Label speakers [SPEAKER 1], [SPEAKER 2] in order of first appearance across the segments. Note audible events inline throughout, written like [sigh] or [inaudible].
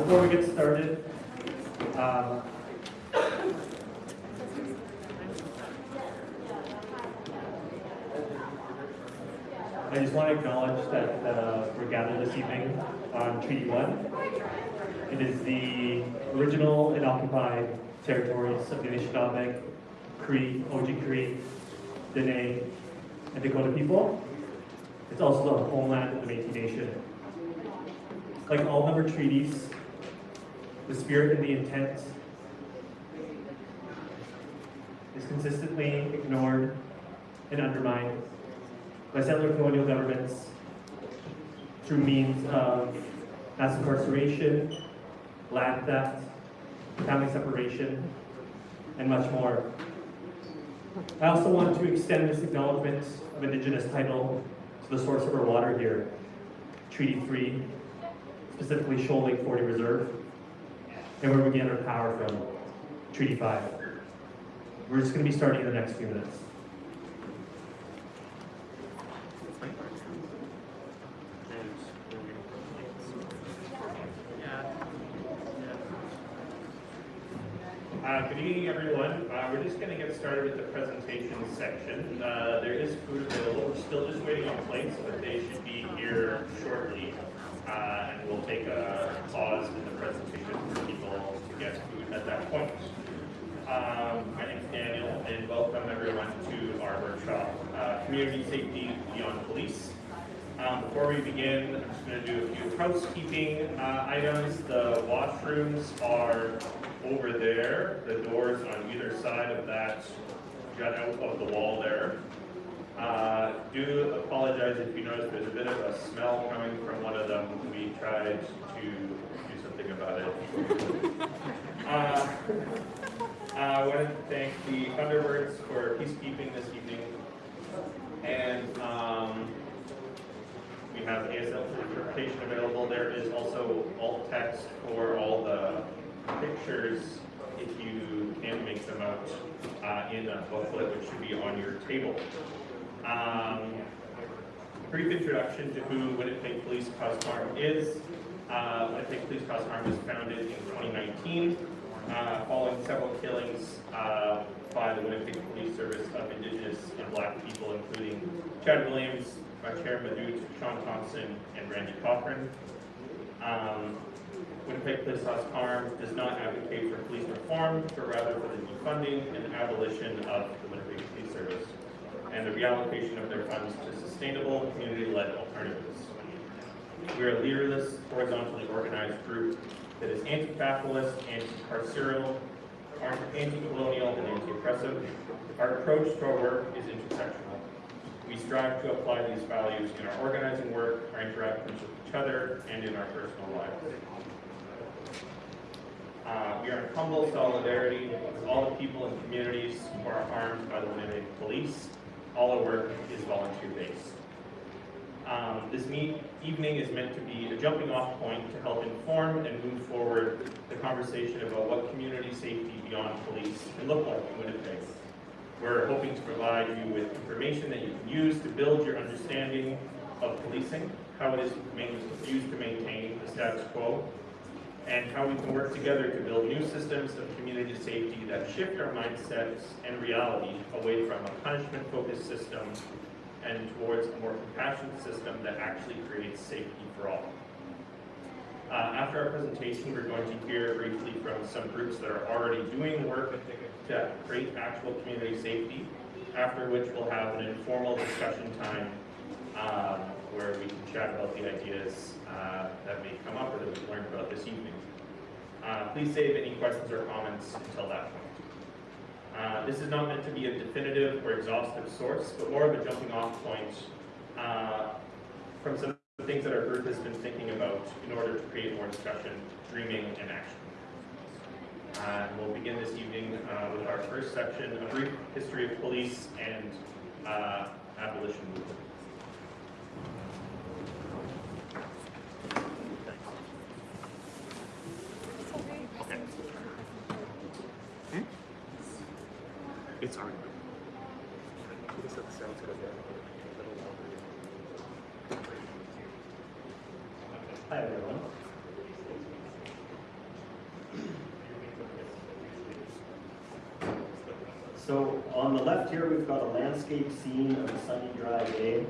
[SPEAKER 1] Before we get started, um, I just want to acknowledge that uh, we're gathered this evening on Treaty 1. It is the original and occupied territories of the Anishinaabe, Cree, Oji-Cree, Dene, and Dakota people. It's also the homeland of the Métis Nation. Like all member treaties, the spirit and the intent is consistently ignored and undermined by settler colonial governments through means of mass incarceration, land theft, family separation, and much more. I also want to extend this acknowledgement of Indigenous title to the source of our water here, Treaty 3, specifically Shoal Lake 40 Reserve, and where we get our power from, Treaty 5. We're just going to be starting in the next few minutes.
[SPEAKER 2] Uh, Good evening, everyone. Uh, We're just going to get started with the presentation section. Uh, There is food available. We're still just waiting on plates, but they should be here shortly. Uh, And we'll take a pause in the presentation for people to get food at that point. Um, My name is Daniel, and welcome everyone to our workshop, uh, Community Safety Beyond Police. Um, Before we begin, I'm just going to do a few housekeeping uh, items. The washrooms are over there, the doors on either side of that jut out of the wall there. Uh, Do apologize if you notice there's a bit of a smell coming from one of them. We tried to do something about it. [laughs] Uh, I want to thank the Thunderbirds for peacekeeping this evening. And um, we have ASL interpretation available. There is also alt text for all the pictures if you can make them out uh, in a booklet, which should be on your table. Um, brief introduction to who Winnipeg Police Cause Harm is. Uh, Winnipeg Police Cause was founded in 2019 uh, following several killings uh, by the Winnipeg Police Service of Indigenous and Black people, including Chad Williams, Machuar Madut, Sean Thompson, and Randy Cochrane. Um, Winnipeg Police Cause Harm does not advocate for police reform, but rather for the defunding and abolition of the Winnipeg Police Service and the reallocation of their funds to sustainable, community-led alternatives. We are a leaderless, horizontally organized group that is anti-capitalist, anti-carceral, anti-colonial, and anti-oppressive. Our approach to our work is intersectional. We strive to apply these values in our organizing work, our interactions with each other, and in our personal lives. Uh, we are in humble solidarity with all the people and communities who are harmed by the Winnipeg Police. All our work is volunteer-based. Um, this evening is meant to be a jumping off point to help inform and move forward the conversation about what community safety beyond police can look like in Winnipeg. We're hoping to provide you with information that you can use to build your understanding of policing, how it is used to maintain the status quo, and how we can work together to build new systems of community safety that shift our mindsets and reality away from a punishment-focused system and towards a more compassionate system that actually creates safety for all. Uh, after our presentation, we're going to hear briefly from some groups that are already doing work to create actual community safety, after which we'll have an informal discussion time um, where we can chat about the ideas uh, that may come up or that we've learned about this evening. Uh, please save any questions or comments until that point. Uh, this is not meant to be a definitive or exhaustive source, but more of a jumping off point uh, from some of the things that our group has been thinking about in order to create more discussion, dreaming, and action. Uh, we'll begin this evening uh, with our first section, a brief history of police and uh, abolition movement.
[SPEAKER 3] Sorry.
[SPEAKER 4] Hi, everyone. So on the left here, we've got a landscape scene of a sunny, dry day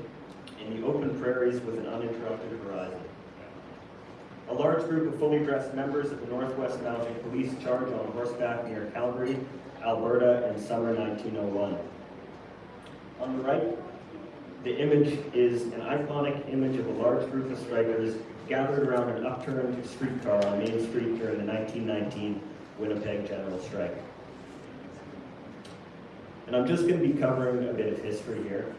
[SPEAKER 4] in the open prairies with an uninterrupted horizon. A large group of fully dressed members of the Northwest Mounted Police charge on horseback near Calgary, Alberta in summer 1901. On the right, the image is an iconic image of a large group of strikers gathered around an upturned streetcar on Main Street during the 1919 Winnipeg General Strike. And I'm just going to be covering a bit of history here.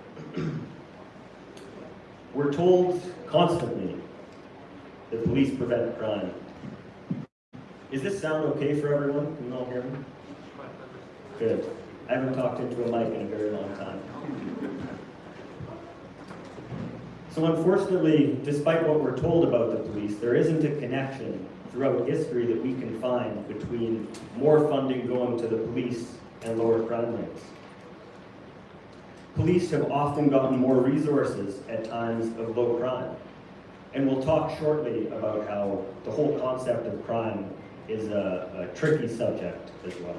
[SPEAKER 4] We're told constantly that police prevent crime. Is this sound okay for everyone? Can you all hear me? Good. I haven't talked into a mic in a very long time. So unfortunately, despite what we're told about the police, there isn't a connection throughout history that we can find between more funding going to the police and lower crime rates. Police have often gotten more resources at times of low crime. And we'll talk shortly about how the whole concept of crime is a, a tricky subject as well.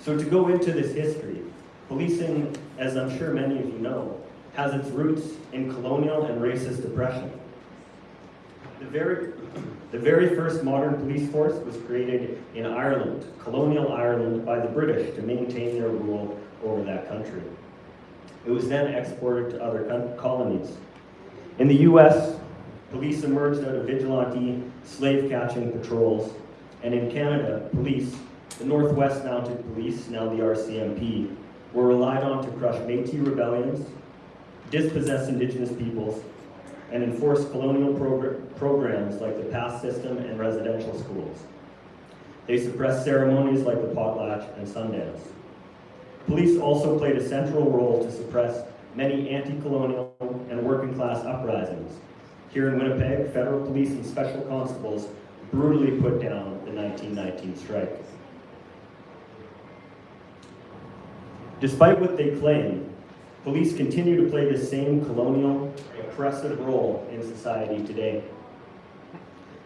[SPEAKER 4] So to go into this history, policing, as I'm sure many of you know, has its roots in colonial and racist oppression. The very, the very first modern police force was created in Ireland, colonial Ireland, by the British to maintain their rule over that country. It was then exported to other colonies. In the US, police emerged out of vigilante slave catching patrols, and in Canada, police, the Northwest Mounted Police, now the RCMP, were relied on to crush Métis rebellions, dispossess Indigenous peoples, and enforce colonial progr- programs like the pass system and residential schools. They suppressed ceremonies like the potlatch and Sundance. Police also played a central role to suppress many anti-colonial and working class uprisings. Here in Winnipeg, federal police and special constables brutally put down the 1919 strike. Despite what they claim, police continue to play the same colonial, oppressive role in society today.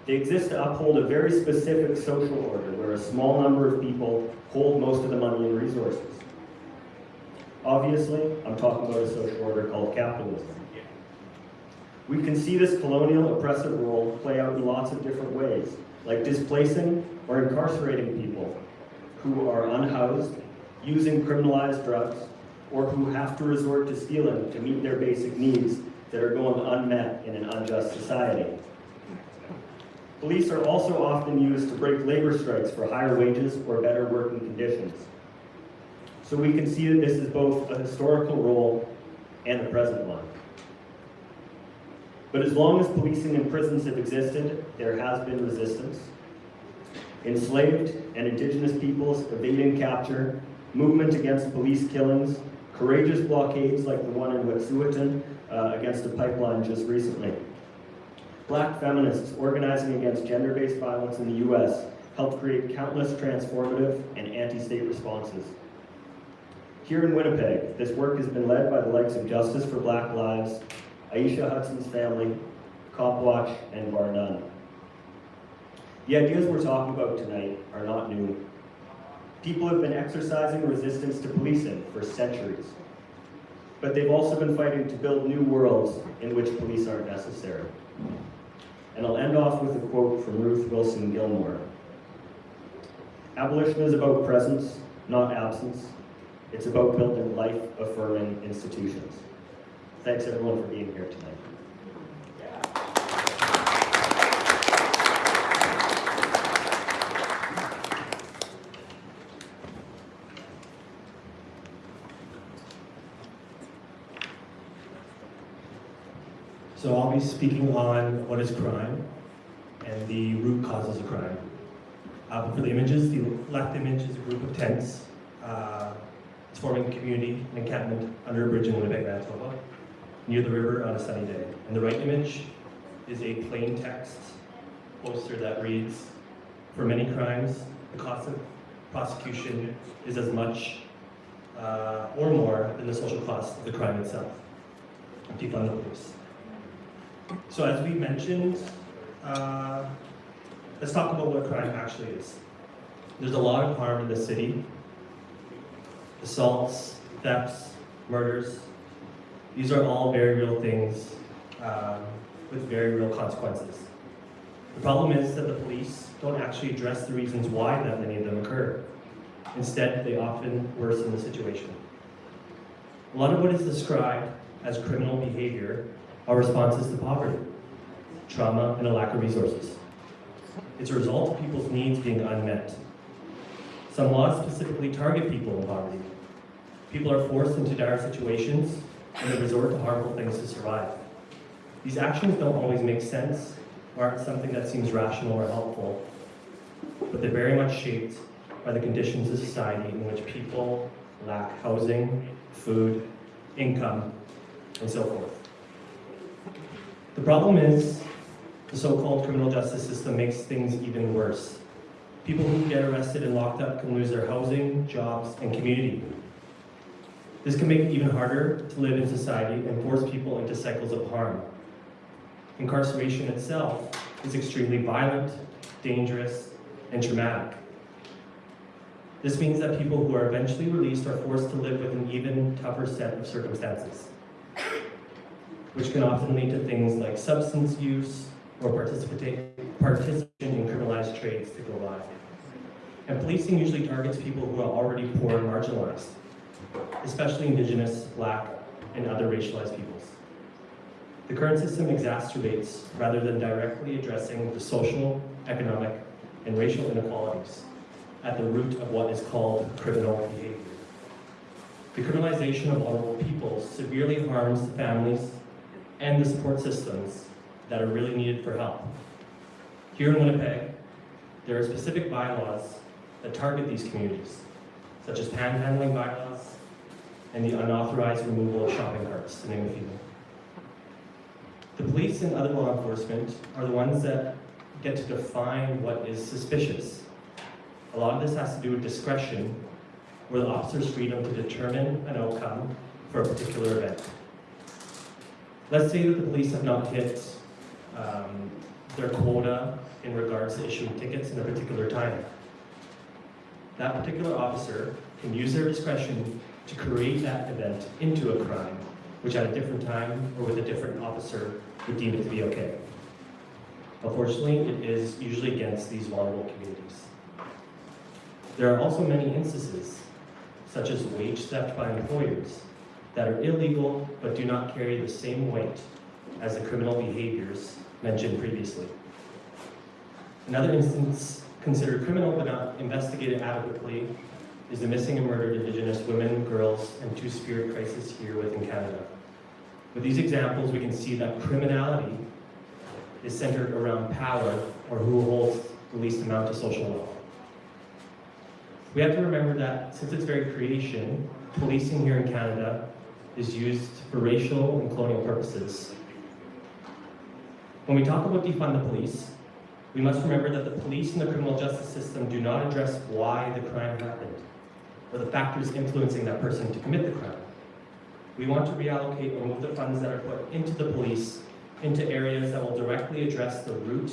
[SPEAKER 4] They exist to uphold a very specific social order where a small number of people hold most of the money and resources. Obviously, I'm talking about a social order called capitalism. We can see this colonial oppressive role play out in lots of different ways, like displacing or incarcerating people who are unhoused, using criminalized drugs, or who have to resort to stealing to meet their basic needs that are going unmet in an unjust society. Police are also often used to break labor strikes for higher wages or better working conditions. So we can see that this is both a historical role and a present one. But as long as policing and prisons have existed, there has been resistance. Enslaved and indigenous peoples evading capture, movement against police killings, courageous blockades like the one in Wet'suwet'en uh, against a pipeline just recently. Black feminists organizing against gender-based violence in the US helped create countless transformative and anti-state responses. Here in Winnipeg, this work has been led by the likes of Justice for Black Lives, Eishia Hudson's family, Copwatch, and Bar None. The ideas we're talking about tonight are not new. People have been exercising resistance to policing for centuries. But they've also been fighting to build new worlds in which police aren't necessary. And I'll end off with a quote from Ruth Wilson Gilmore. Abolition is about presence, not absence. It's about building life-affirming institutions. Thanks everyone for being here tonight.
[SPEAKER 1] So I'll be speaking on what is crime and the root causes of crime. Uh, for the images, the left image is a group of tents. Uh, it's forming a community, an encampment under a bridge in Winnipeg, Manitoba, near the river on a sunny day. And the right image is a plain text poster that reads, for many crimes, the cost of prosecution is as much uh, or more than the social cost of the crime itself. Defund the police. So as we mentioned, uh, let's talk about what crime actually is. There's a lot of harm in the city. Assaults, thefts, murders. These are all very real things um, with very real consequences. The problem is that the police don't actually address the reasons why that many of them occur. Instead, they often worsen the situation. A lot of what is described as criminal behavior are responses to poverty, trauma, and a lack of resources. It's a result of people's needs being unmet. Some laws specifically target people in poverty. People are forced into dire situations and they resort to harmful things to survive. These actions don't always make sense or aren't something that seems rational or helpful, but they're very much shaped by the conditions of society in which people lack housing, food, income, and so forth. The problem is, the so-called criminal justice system makes things even worse. People who get arrested and locked up can lose their housing, jobs, and community. This can make it even harder to live in society and force people into cycles of harm. Incarceration itself is extremely violent, dangerous, and traumatic. This means that people who are eventually released are forced to live with an even tougher set of circumstances, which can often lead to things like substance use or participation in criminalized trades to go by. And policing usually targets people who are already poor and marginalized, especially Indigenous, Black, and other racialized peoples. The current system exacerbates rather than directly addressing the social, economic, and racial inequalities at the root of what is called criminal behavior. The criminalization of vulnerable people severely harms the families and the support systems that are really needed for help. Here in Winnipeg, there are specific bylaws that target these communities, such as panhandling bylaws and the unauthorized removal of shopping carts, to name a few. The police and other law enforcement are the ones that get to define what is suspicious. A lot of this has to do with discretion, or the officer's freedom to determine an outcome for a particular event. Let's say that the police have not hit um, their quota in regards to issuing tickets in a particular time. That particular officer can use their discretion to create that event into a crime, which at a different time or with a different officer would deem it to be okay. Unfortunately, it is usually against these vulnerable communities. There are also many instances, such as wage theft by employers, that are illegal but do not carry the same weight as the criminal behaviors mentioned previously. Another instance considered criminal but not investigated adequately is the missing and murdered Indigenous women, girls, and Two-Spirit crisis here within Canada. With these examples, we can see that criminality is centered around power or who holds the least amount of social wealth. We have to remember that since its very creation, policing here in Canada is used for racial and colonial purposes. When we talk about defund the police, we must remember that the police and the criminal justice system do not address why the crime happened, or the factors influencing that person to commit the crime. We want to reallocate or move the funds that are put into the police into areas that will directly address the root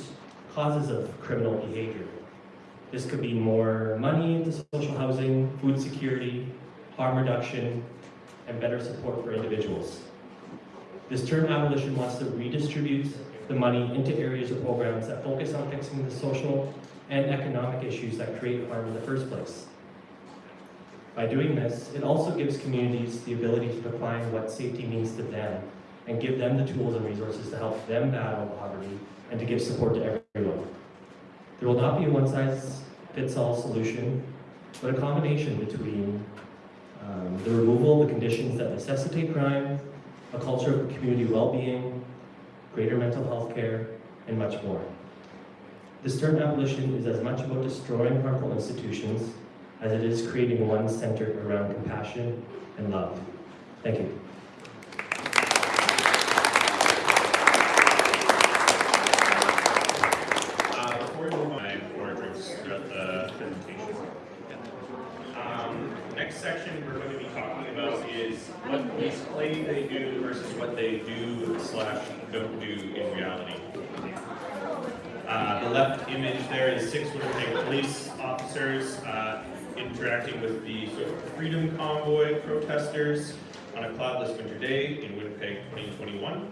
[SPEAKER 1] causes of criminal behavior. This could be more money into social housing, food security, harm reduction, and better support for individuals. This term abolition wants to redistribute the money into areas or programs that focus on fixing the social and economic issues that create harm in the first place. By doing this, it also gives communities the ability to define what safety means to them and give them the tools and resources to help them battle poverty and to give support to everyone. There will not be a one-size-fits-all solution, but a combination between um, the removal of the conditions that necessitate crime, a culture of community well-being, greater mental health care, and much more. This term abolition is as much about destroying harmful institutions as it is creating one centered around compassion and love. Thank you.
[SPEAKER 2] Uh, before we move on, I pour drinks throughout the presentation. What police claim they do versus what they do slash don't do in reality. Uh, the left image there is six Winnipeg police officers uh, interacting with the sort of Freedom Convoy protesters on a cloudless winter day in Winnipeg 2021.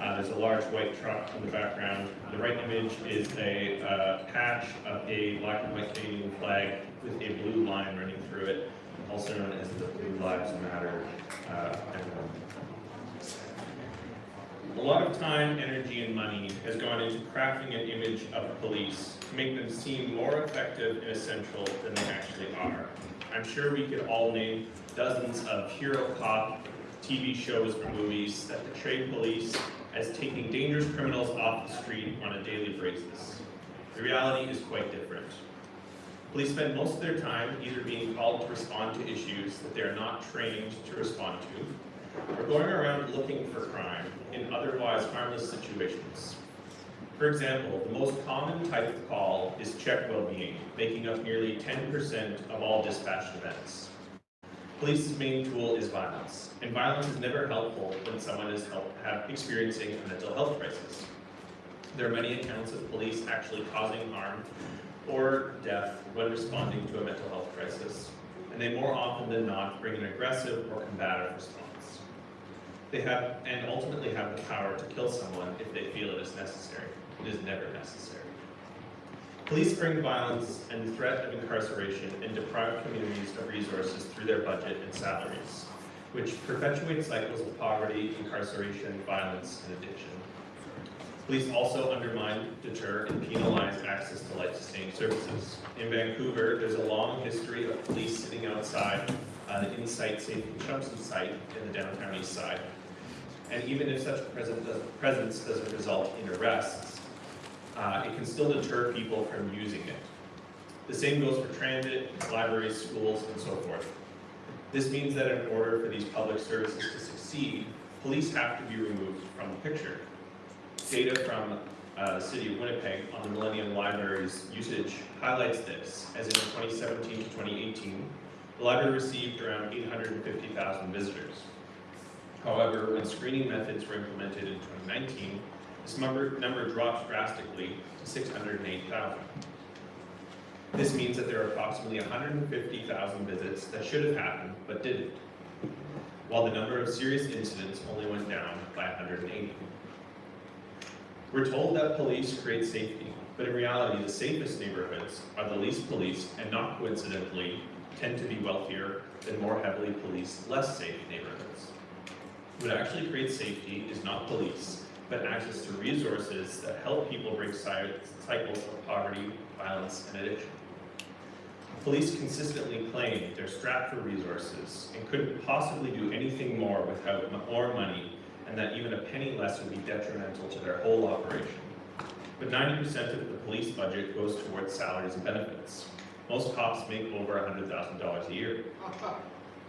[SPEAKER 2] Uh, there's a large white truck in the background. The right image is a uh, patch of a black and white Canadian flag with a blue line running through it, also known as the Blue Lives Matter uh. A lot of time, energy, and money has gone into crafting an image of police to make them seem more effective and essential than they actually are. I'm sure we could all name dozens of hero cop TV shows or movies that portray police as taking dangerous criminals off the street on a daily basis. The reality is quite different. Police spend most of their time either being called to respond to issues that they are not trained to respond to, or going around looking for crime in otherwise harmless situations. For example, the most common type of call is check well-being, making up nearly 10% of all dispatched events. Police's main tool is violence, and violence is never helpful when someone is experiencing a mental health crisis. There are many accounts of police actually causing harm or death when responding to a mental health crisis, and they more often than not bring an aggressive or combative response. They have, and ultimately have the power to kill someone if they feel it is necessary. It is never necessary. Police bring violence and the threat of incarceration and deprive communities of resources through their budget and salaries, which perpetuate cycles of poverty, incarceration, violence, and addiction. Police also undermine, deter, and penalize access to life-sustaining services. In Vancouver, there's a long history of police sitting outside uh, the Insite Safe Consumption site in the downtown east side. And even if such present, presence doesn't result in arrests, uh, it can still deter people from using it. The same goes for transit, libraries, schools, and so forth. This means that in order for these public services to succeed, police have to be removed from the picture. Data from uh, the City of Winnipeg on the Millennium Library's usage highlights this, as in 2017 to 2018, the library received around 850,000 visitors. However, when screening methods were implemented in 2019, this number, number drastically to 608,000. This means that there are approximately 150,000 visits that should have happened but didn't, while the number of serious incidents only went down by 180. We're told that police create safety, but in reality, the safest neighborhoods are the least policed and not coincidentally tend to be wealthier than more heavily policed, less safe neighborhoods. What actually creates safety is not police, but access to resources that help people break cycles of poverty, violence, and addiction. Police consistently claim they're strapped for resources and couldn't possibly do anything more without more money, and that even a penny less would be detrimental to their whole operation. But 90% of the police budget goes towards salaries and benefits. Most cops make over $100,000 a year.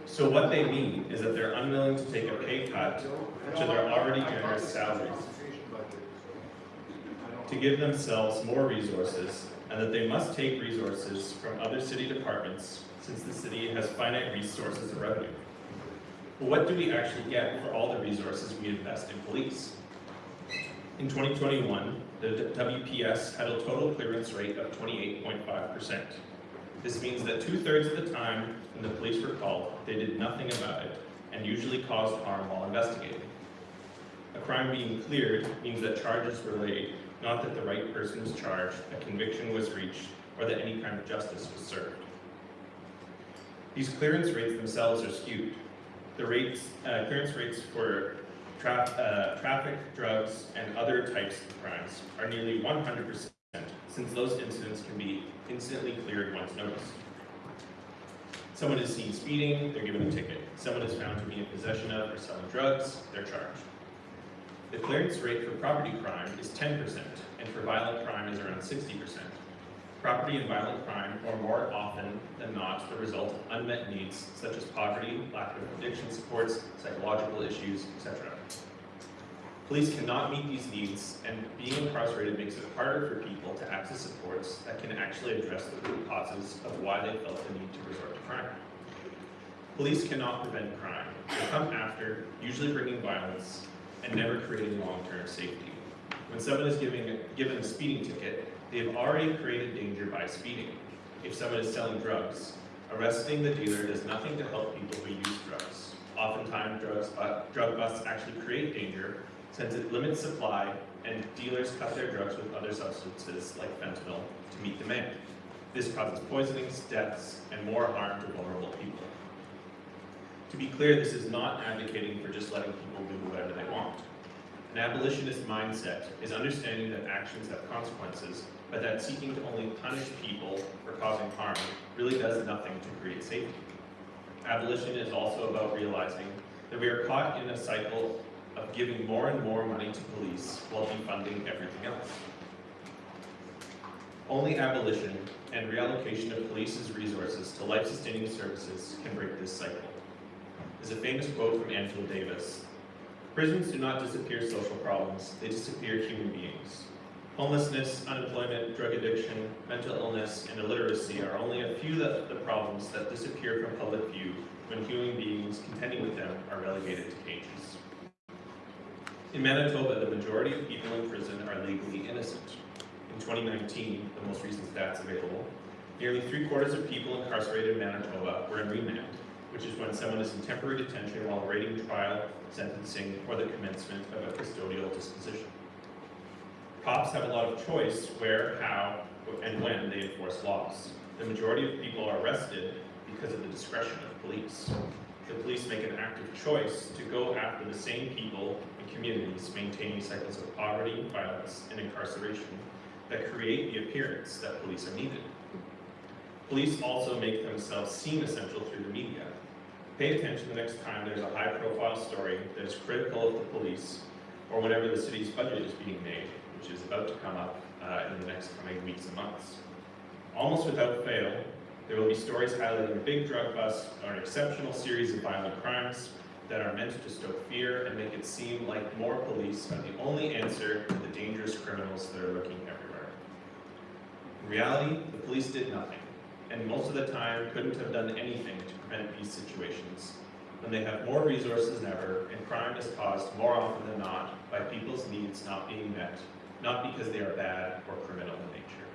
[SPEAKER 2] So what they mean is that they're unwilling to take a pay cut to their already generous salaries to give themselves more resources and that they must take resources from other city departments since the city has finite resources of revenue. But what do we actually get for all the resources we invest in police? In 2021, the WPS had a total clearance rate of 28.5%. This means that two-thirds of the time when the police were called, they did nothing about it and usually caused harm while investigating. A crime being cleared means that charges were laid, not that the right person was charged, a conviction was reached, or that any kind of justice was served. These clearance rates themselves are skewed. The rates, uh, clearance rates for tra uh, traffic, drugs, and other types of crimes are nearly 100%, since those incidents can be instantly cleared once noticed. Someone is seen speeding, they're given a ticket. Someone is found to be in possession of or selling drugs, they're charged. The clearance rate for property crime is 10%, and for violent crime is around 60%. Property and violent crime are more often than not the result of unmet needs such as poverty, lack of addiction supports, psychological issues, etc. Police cannot meet these needs, and being incarcerated makes it harder for people to access supports that can actually address the root causes of why they felt the need to resort to crime. Police cannot prevent crime, they come after, usually bringing violence, and never creating long-term safety. When someone is giving, given a speeding ticket, they have already created danger by speeding. If someone is selling drugs, arresting the dealer does nothing to help people who use drugs. Oftentimes, drugs, uh, drug busts actually create danger since it limits supply and dealers cut their drugs with other substances like fentanyl to meet demand. This causes poisonings, deaths, and more harm to vulnerable people. To be clear, this is not advocating for just letting people do whatever they want. An abolitionist mindset is understanding that actions have consequences, but that seeking to only punish people for causing harm really does nothing to create safety. Abolition is also about realizing that we are caught in a cycle of giving more and more money to police while defunding everything else. Only abolition and reallocation of police's resources to life-sustaining services can break this cycle. There's a famous quote from Angela Davis. Prisons do not disappear social problems, they disappear human beings. Homelessness, unemployment, drug addiction, mental illness, and illiteracy are only a few of the problems that disappear from public view when human beings contending with them are relegated to cages. In Manitoba, the majority of people in prison are legally innocent. In 2019, the most recent stats available, nearly three quarters of people incarcerated in Manitoba were in remand, which is when someone is in temporary detention while awaiting trial, sentencing, or the commencement of a custodial disposition. Cops have a lot of choice where, how, and when they enforce laws. The majority of people are arrested because of the discretion of police. The police make an active choice to go after the same people and communities maintaining cycles of poverty, violence, and incarceration that create the appearance that police are needed. Police also make themselves seem essential through the media. Pay attention the next time there's a high-profile story that is critical of the police, or whenever the city's budget is being made, which is about to come up uh, in the next coming weeks and months. Almost without fail, there will be stories highlighting a big drug bust or an exceptional series of violent crimes that are meant to stoke fear and make it seem like more police are the only answer to the dangerous criminals that are lurking everywhere. In reality, the police did nothing, and most of the time couldn't have done anything to prevent these situations when they have more resources than ever and crime is caused more often than not by people's needs not being met, not because they are bad or criminal in nature.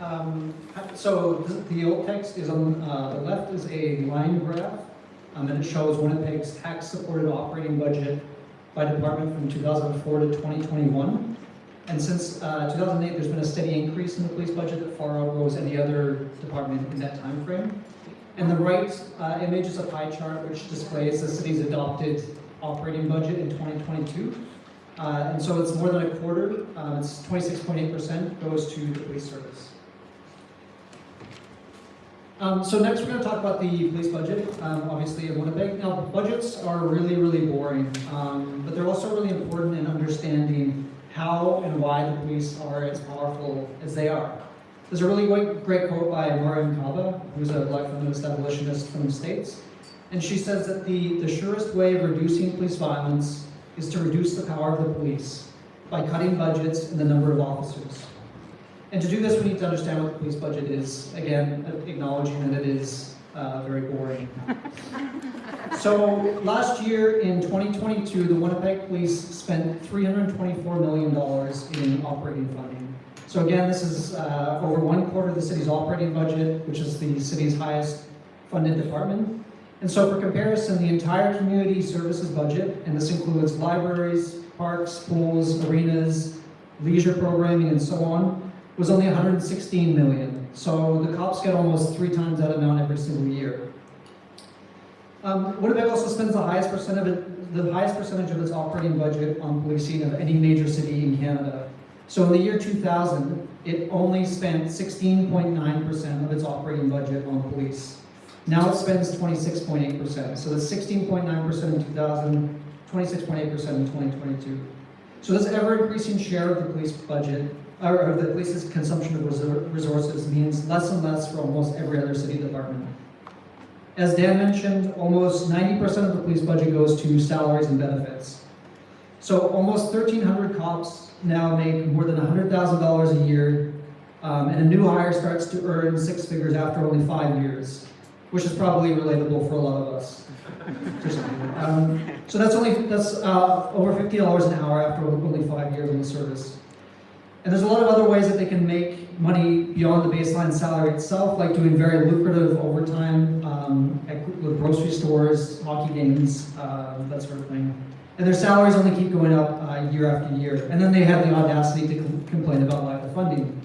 [SPEAKER 3] Um, So th- the alt text is on, uh, the left is a line graph, um, and it shows Winnipeg's tax-supported operating budget by department from 2004 to 2021. And since uh, 2008, there's been a steady increase in the police budget that far outgoes any other department in that time frame. And the right uh, image is a pie chart which displays the city's adopted operating budget in 2022. Uh, And so it's more than a quarter, uh, it's 26.8% goes to the police service. Um, so next, we're going to talk about the police budget, um, obviously in Winnipeg. Now, budgets are really, really boring, um, but they're also really important in understanding how and why the police are as powerful as they are. There's a really great, quote by Mariame Kaba, who's a black feminist abolitionist from the States. And she says that the, the surest way of reducing police violence is to reduce the power of the police by cutting budgets and the number of officers. And to do this, we need to understand what the police budget is. Again, acknowledging that it is uh, very boring. [laughs] So last year in 2022, the Winnipeg Police spent $324 million in operating funding. So again, this is uh, over one quarter of the city's operating budget, which is the city's highest funded department. And so for comparison, the entire community services budget, and this includes libraries, parks, pools, arenas, leisure programming, and so on, was only 116 million. So the cops get almost three times that amount every single year. Um, Winnipeg also spends the highest percent of it, the highest percentage of its operating budget on policing of any major city in Canada. So in the year 2000, it only spent 16.9% of its operating budget on police. Now it spends 26.8%. So that's 16.9% in 2000, 26.8% in 2022. So this ever-increasing share of the police budget, or of the police's consumption of resources means less and less for almost every other city department. As Dan mentioned, almost 90% of the police budget goes to salaries and benefits. So almost 1,300 cops now make more than $100,000 a year, um, and a new hire starts to earn six figures after only five years, which is probably relatable for a lot of us. [laughs] Um, so that's only that's uh, over fifty dollars an hour after only five years in the service. And there's a lot of other ways that they can make money beyond the baseline salary itself, like doing very lucrative overtime um, at, grocery stores, hockey games, uh, that sort of thing. And their salaries only keep going up uh, year after year. And then they have the audacity to com- complain about lack of funding.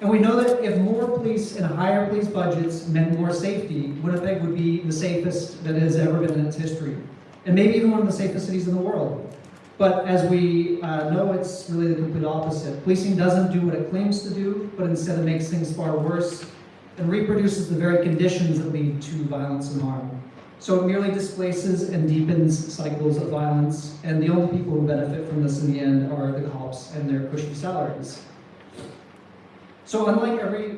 [SPEAKER 3] And we know that if more police and higher police budgets meant more safety, Winnipeg would be the safest that it has ever been in its history. And maybe even one of the safest cities in the world. But as we uh, know, it's really the complete opposite. Policing doesn't do what it claims to do, but instead it makes things far worse and reproduces the very conditions that lead to violence and harm. So it merely displaces and deepens cycles of violence, and the only people who benefit from this in the end are the cops and their cushy salaries. So unlike every,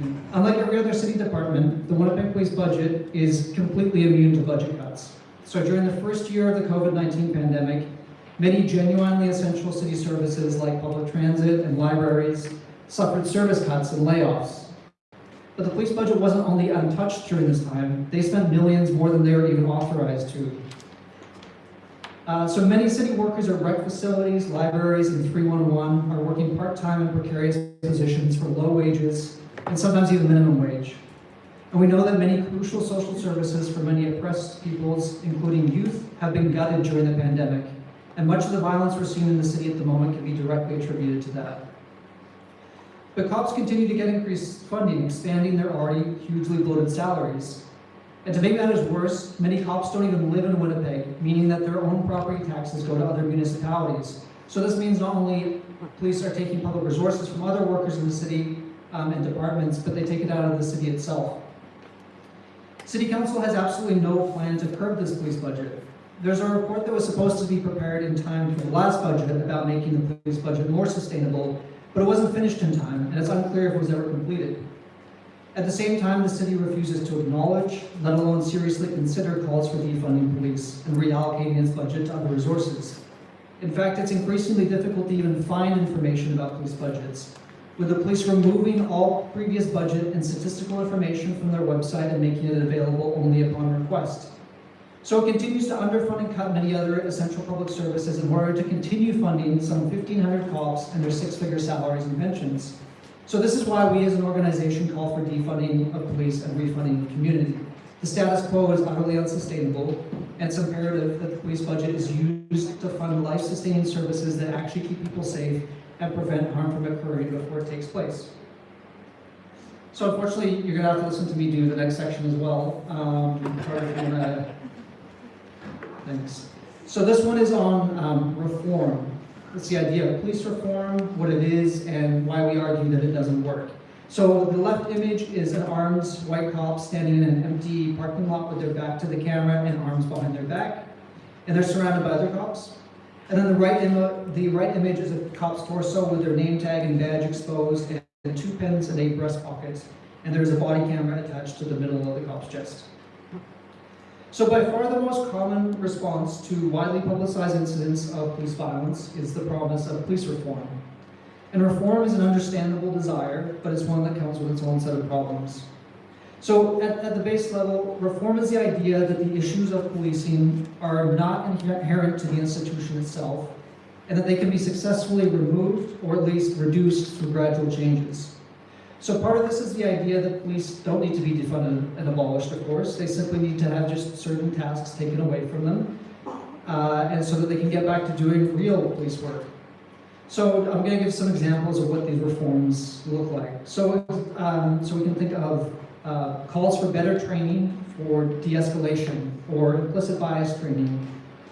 [SPEAKER 3] me, unlike every other city department, the Winnipeg Police budget is completely immune to budget cuts. So during the first year of the COVID-19 pandemic, many genuinely essential city services like public transit and libraries suffered service cuts and layoffs. But the police budget wasn't only untouched during this time, they spent millions more than they were even authorized to. Uh, so many city workers at rec facilities, libraries, and 311 are working part-time in precarious positions for low wages and sometimes even minimum wage. And we know that many crucial social services for many oppressed peoples, including youth, have been gutted during the pandemic. And much of the violence we're seeing in the city at the moment can be directly attributed to that. But cops continue to get increased funding, expanding their already hugely bloated salaries. And to make matters worse, many cops don't even live in Winnipeg, meaning that their own property taxes go to other municipalities. So this means not only police are taking public resources from other workers in the city um, and departments, but they take it out of the city itself. City Council has absolutely no plan to curb this police budget. There's a report that was supposed to be prepared in time for the last budget about making the police budget more sustainable, but it wasn't finished in time, and it's unclear if it was ever completed. At the same time, the city refuses to acknowledge, let alone seriously consider calls for defunding police and reallocating its budget to other resources. In fact, it's increasingly difficult to even find information about police budgets, with the police removing all previous budget and statistical information from their website and making it available only upon request. So it continues to underfund and cut many other essential public services in order to continue funding some 1,500 cops and their six-figure salaries and pensions. So this is why we as an organization call for defunding of police and refunding the community. The status quo is utterly unsustainable, and it's imperative that the police budget is used to fund life-sustaining services that actually keep people safe and prevent harm from occurring before it takes place. So unfortunately, you're gonna have to listen to me do the next section as well. Um, Carter, if you wanna- Thanks. So this one is on um, reform. It's the idea of police reform, what it is, and why we argue that it doesn't work. So the left image is an armed white cop standing in an empty parking lot with their back to the camera and arms behind their back. And they're surrounded by other cops. And then the right, the right image is a cop's torso with their name tag and badge exposed and two pins and eight breast pockets. And there's a body camera attached to the middle of the cop's chest. So by far the most common response to widely publicized incidents of police violence is the promise of police reform. And reform is an understandable desire, but it's one that comes with its own set of problems. So at, at the base level, reform is the idea that the issues of policing are not inherent to the institution itself, and that they can be successfully removed or at least reduced through gradual changes. So part of this is the idea that police don't need to be defunded and abolished, of course. They simply need to have just certain tasks taken away from them, uh, and so that they can get back to doing real police work. So I'm going to give some examples of what these reforms look like. So, um, so we can think of uh, calls for better training for de-escalation or implicit bias training,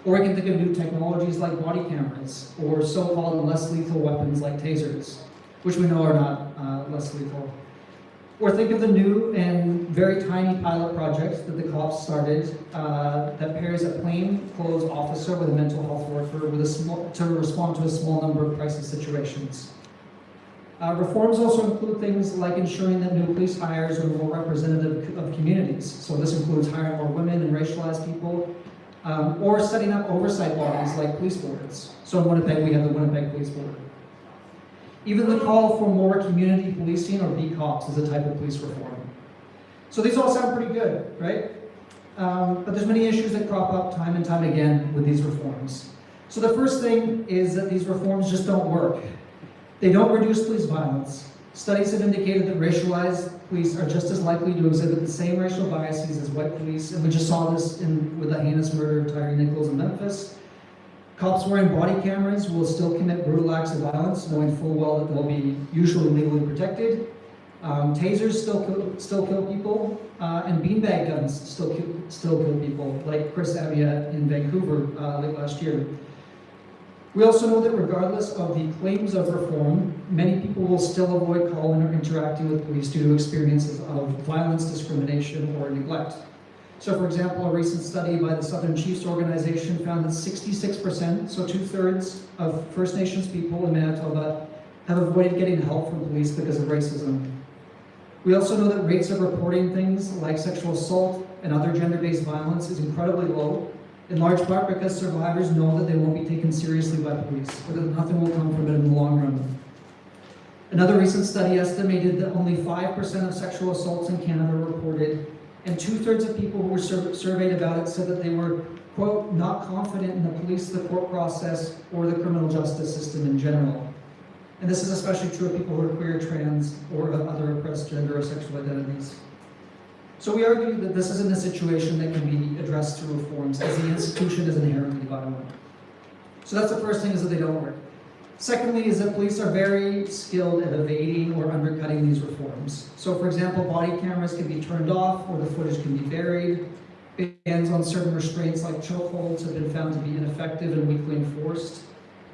[SPEAKER 3] or we can think of new technologies like body cameras or so-called less lethal weapons like tasers which we know are not uh, less lethal. Or think of the new and very tiny pilot project that the cops started uh, that pairs a plainclothes officer with a mental health worker with a small, to respond to a small number of crisis situations. Uh, reforms also include things like ensuring that new police hires are more representative of communities. So this includes hiring more women and racialized people, um, or setting up oversight bodies like police boards. So in Winnipeg, we have the Winnipeg Police Board. Even the call for more community policing or B-Cops is a type of police reform. So these all sound pretty good, right? Um, but there's many issues that crop up time and time again with these reforms. So the first thing is that these reforms just don't work. They don't reduce police violence. Studies have indicated that racialized police are just as likely to exhibit the same racial biases as white police, and we just saw this in, with the heinous murder of Tyree Nichols in Memphis. Cops wearing body cameras will still commit brutal acts of violence, knowing full well that they'll be usually legally protected. Um, tasers still kill, still kill people, uh, and beanbag guns still kill, still kill people, like Chris Amyotte in Vancouver uh, late last year. We also know that regardless of the claims of reform, many people will still avoid calling or interacting with police due to experiences of violence, discrimination, or neglect. So for example, a recent study by the Southern Chiefs Organization found that 66%, so two-thirds of First Nations people in Manitoba have avoided getting help from police because of racism. We also know that rates of reporting things like sexual assault and other gender-based violence is incredibly low, in large part because survivors know that they won't be taken seriously by police, or that nothing will come from it in the long run. Another recent study estimated that only 5% of sexual assaults in Canada were reported, and two-thirds of people who were sur surveyed about it said that they were, quote, not confident in the police, the court process, or the criminal justice system in general. And this is especially true of people who are queer, trans, or other oppressed gender or sexual identities. So we argue that this isn't a situation that can be addressed through reforms, as the institution is inherently violent. So that's the first thing, is that they don't work. Secondly, is that police are very skilled at evading or undercutting these reforms. So for example, body cameras can be turned off, or the footage can be buried. Bans on certain restraints like chokeholds have been found to be ineffective and weakly enforced.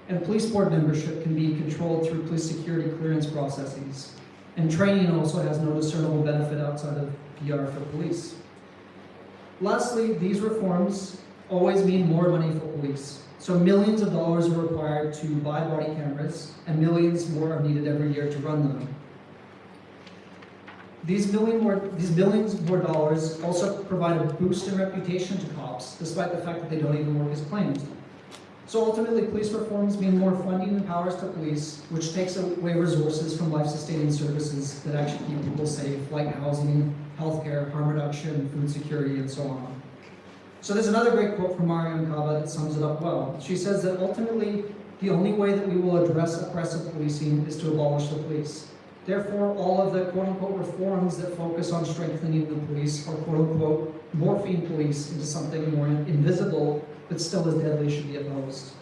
[SPEAKER 3] And police board membership can be controlled through police security clearance processes. And training also has no discernible benefit outside of PR for police. Lastly, these reforms always mean more money for police. So millions of dollars are required to buy body cameras, and millions more are needed every year to run them. These, million more, these millions more dollars also provide a boost in reputation to cops, despite the fact that they don't even work as claimed. So ultimately, police reforms mean more funding and powers to police, which takes away resources from life-sustaining services that actually keep people safe, like housing, healthcare, harm reduction, food security, and so on. So there's another great quote from Mariame Kaba that sums it up well. She says that ultimately, the only way that we will address oppressive policing is to abolish the police. Therefore, all of the quote-unquote reforms that focus on strengthening the police are quote-unquote morphing police into something more invisible but still as deadly should be opposed.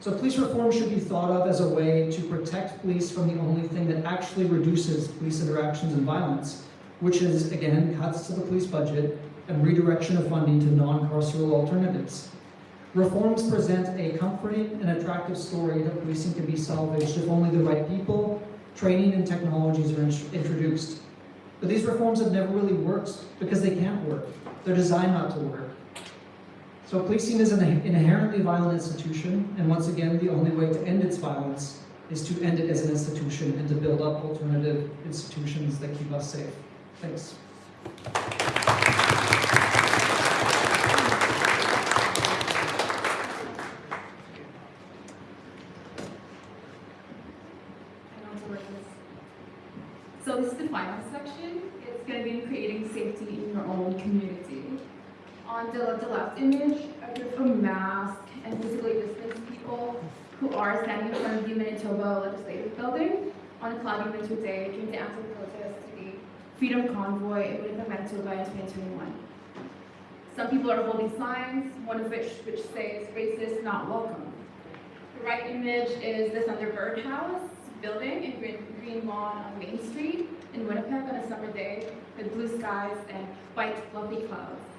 [SPEAKER 3] So police reform should be thought of as a way to protect police from the only thing that actually reduces police interactions and violence, which is, again, cuts to the police budget and redirection of funding to non-carceral alternatives. Reforms present a comforting and attractive story that policing can be salvaged if only the right people, training, and technologies are in introduced. But these reforms have never really worked because they can't work. They're designed not to work. So policing is an inherently violent institution, and once again, the only way to end its violence is to end it as an institution and to build up alternative institutions that keep us safe. Thanks.
[SPEAKER 5] So this is the final section. It's going to be creating safety in your own community. On the, the left image, a group of masked and physically distanced people who are standing in front of the Manitoba Legislative Building on a cloudy winter day during the answer protest to the Freedom Convoy in Winnipeg, Manitoba in 2021. Some people are holding signs, one of which which says racist not welcome. The right image is the Thunderbird House building in Green, Green Lawn on Main Street in Winnipeg on a summer day with blue skies and white fluffy clouds.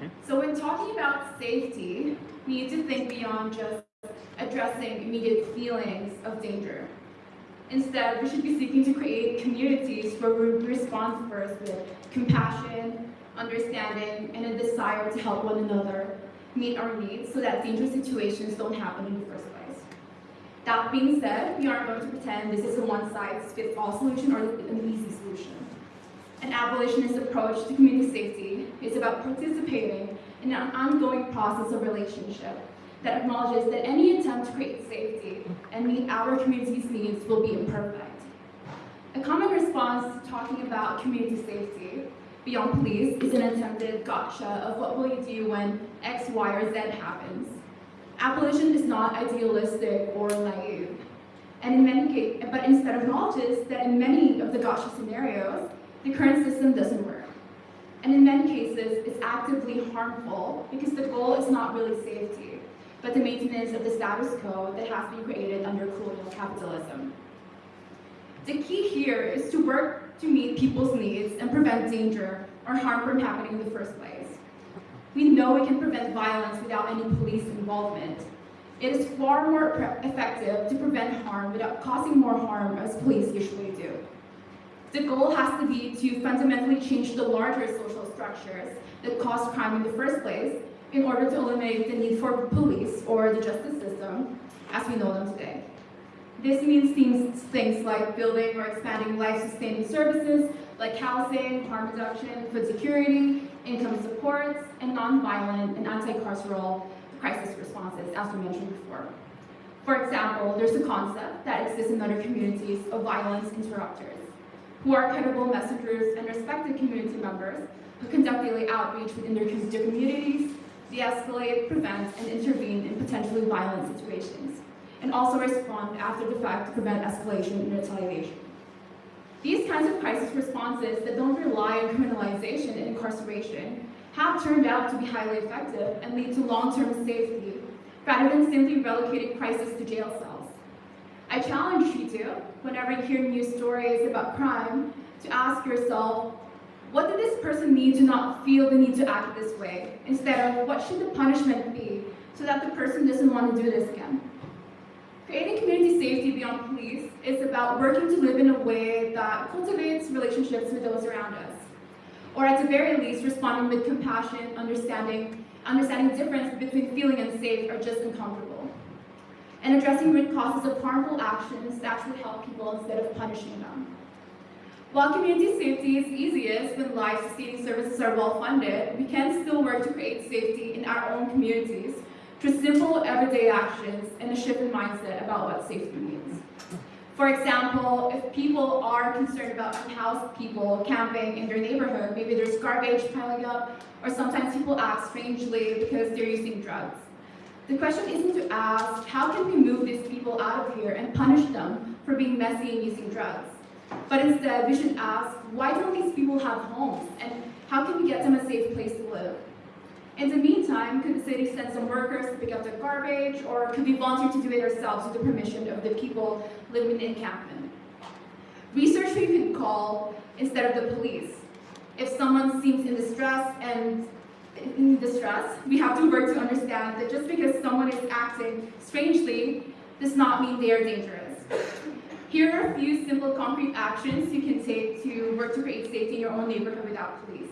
[SPEAKER 5] Mm-hmm. So when talking about safety, we need to think beyond just addressing immediate feelings of danger. Instead, we should be seeking to create communities where we respond first with compassion, understanding, and a desire to help one another meet our needs so that dangerous situations don't happen in the first place. That being said, we aren't going to pretend this is a one-size-fits-all solution or an easy solution. An abolitionist approach to community safety is about participating in an ongoing process of relationship that acknowledges that any attempt to create safety and meet our community's needs will be imperfect. A common response to talking about community safety beyond police is an attempted gotcha of what will you do when X, Y, or Z happens. Abolition is not idealistic or naive. And in many cases, but instead acknowledges that in many of the gotcha scenarios, the current system doesn't work. And in many cases, it's actively harmful because the goal is not really safety, but the maintenance of the status quo that has been created under colonial capitalism. The key here is to work to meet people's needs and prevent danger or harm from happening in the first place. We know we can prevent violence without any police involvement. It is far more effective to prevent harm without causing more harm as police usually do. The goal has to be to fundamentally change the larger social structures that cause crime in the first place in order to eliminate the need for police or the justice system as we know them today. This means things, things like building or expanding life-sustaining services like housing, harm reduction, food security, income supports, and non-violent and anti-carceral crisis responses, as we mentioned before. For example, there's a concept that exists in other communities of violence interrupters, who are credible messengers and respected community members who conduct daily outreach within their com- communities, de-escalate, prevent, and intervene in potentially violent situations, and also respond after the fact to prevent escalation and retaliation. These kinds of crisis responses that don't rely on criminalization and incarceration have turned out to be highly effective and lead to long-term safety, rather than simply relocating crisis to jail cells. I challenge you to, whenever you hear news stories about crime, to ask yourself, what did this person need to not feel the need to act this way? Instead of, what should the punishment be so that the person doesn't want to do this again? Creating community safety beyond police is about working to live in a way that cultivates relationships with those around us. Or at the very least, responding with compassion, understanding, understanding the difference between feeling unsafe or just uncomfortable. And addressing root causes of harmful actions that actually help people instead of punishing them. While community safety is easiest when life-sustaining services are well-funded, we can still work to create safety in our own communities through simple everyday actions and a shift in mindset about what safety means. For example, if people are concerned about unhoused people camping in their neighborhood, maybe there's garbage piling up, or sometimes people act strangely because they're using drugs. The question isn't to ask, how can we move these people out of here and punish them for being messy and using drugs? But instead, we should ask, why don't these people have homes? And how can we get them a safe place to live? In the meantime, could the city send some workers to pick up the garbage, or could we volunteer to do it ourselves with the permission of the people living in the encampment? Research we could call instead of the police. If someone seems in distress and in distress, we have to work to understand that just because someone is acting strangely does not mean they are dangerous. Here are a few simple concrete actions you can take to work to create safety in your own neighborhood without police.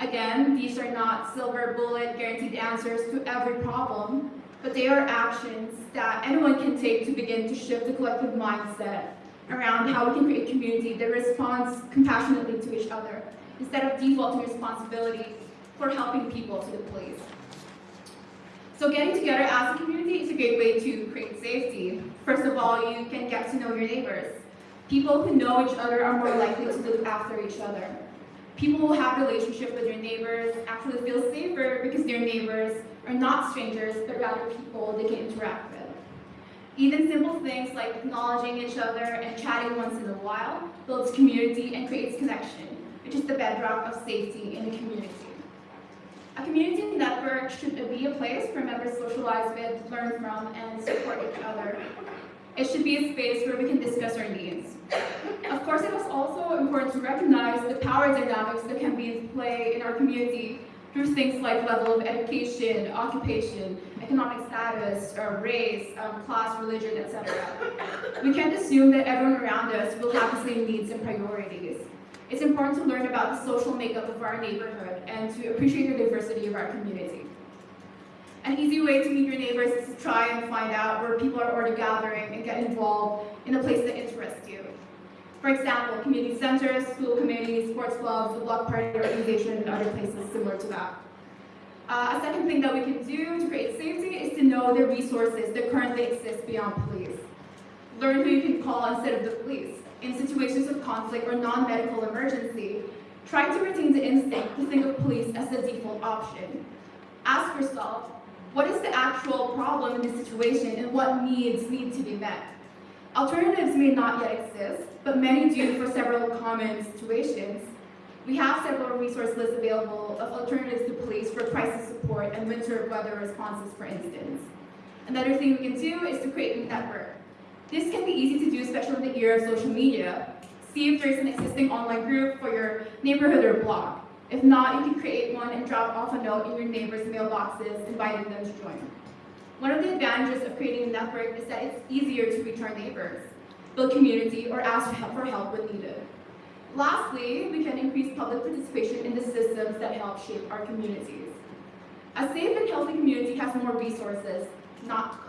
[SPEAKER 5] Again, these are not silver bullet guaranteed answers to every problem, but they are actions that anyone can take to begin to shift the collective mindset around how we can create a community that responds compassionately to each other instead of defaulting responsibility for helping people to the police. So getting together as a community is a great way to create safety. First of all, you can get to know your neighbors. People who know each other are more likely to look after each other. People who have relationship with their neighbors actually feel safer because their neighbors are not strangers, but rather people they can interact with. Even simple things like acknowledging each other and chatting once in a while builds community and creates connection, which is the bedrock of safety in a community. A community network should be a place where members to socialize with, learn from, and support each other. It should be a space where we can discuss our needs. Of course, it is also important to recognize the power dynamics that can be in play in our community through things like level of education, occupation, economic status, race, um, class, religion, etc. We can't assume that everyone around us will have the same needs and priorities. It's important to learn about the social makeup of our neighborhood and to appreciate the diversity of our community. An easy way to meet your neighbors is to try and find out where people are already gathering and get involved in a place that interests you. For example, community centers, school committees, sports clubs, the block party organization, and other places similar to that. Uh, a second thing that we can do to create safety is to know the resources that currently exist beyond police. Learn who you can call instead of the police. In situations of conflict or non-medical emergency, try to retain the instinct to think of police as the default option. Ask yourself, what is the actual problem in the situation and what needs need to be met? Alternatives may not yet exist, but many do for several common situations. We have several resource lists available of alternatives to police for crisis support and winter weather responses, for instance. Another thing we can do is to create a network. This can be easy to do, especially in the era of social media. See if there's an existing online group for your neighborhood or block. If not, you can create one and drop off a note in your neighbor's mailboxes inviting them to join. One of the advantages of creating a network is that it's easier to reach our neighbors, build community, or ask for help, for help when needed. Lastly, we can increase public participation in the systems that help shape our communities. A safe and healthy community has more resources, not.